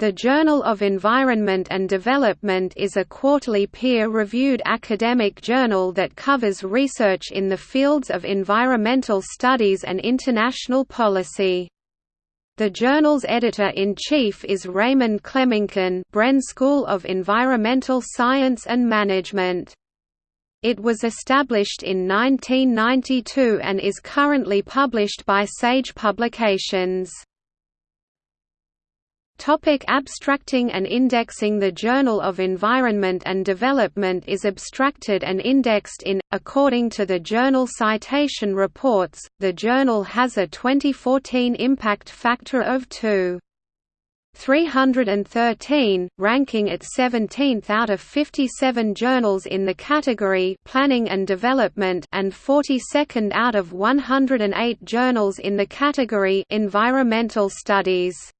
The Journal of Environment and Development is a quarterly peer-reviewed academic journal that covers research in the fields of environmental studies and international policy. The journal's editor-in-chief is Raymond Clémençon Bren School of Environmental Science and Management. It was established in 1992 and is currently published by Sage Publications. Topic abstracting and indexing The Journal of Environment and Development is abstracted and indexed in, according to the Journal Citation Reports, the journal has a 2014 impact factor of 2. 313, ranking it 17th out of 57 journals in the category Planning and Development and 42nd out of 108 journals in the category Environmental Studies.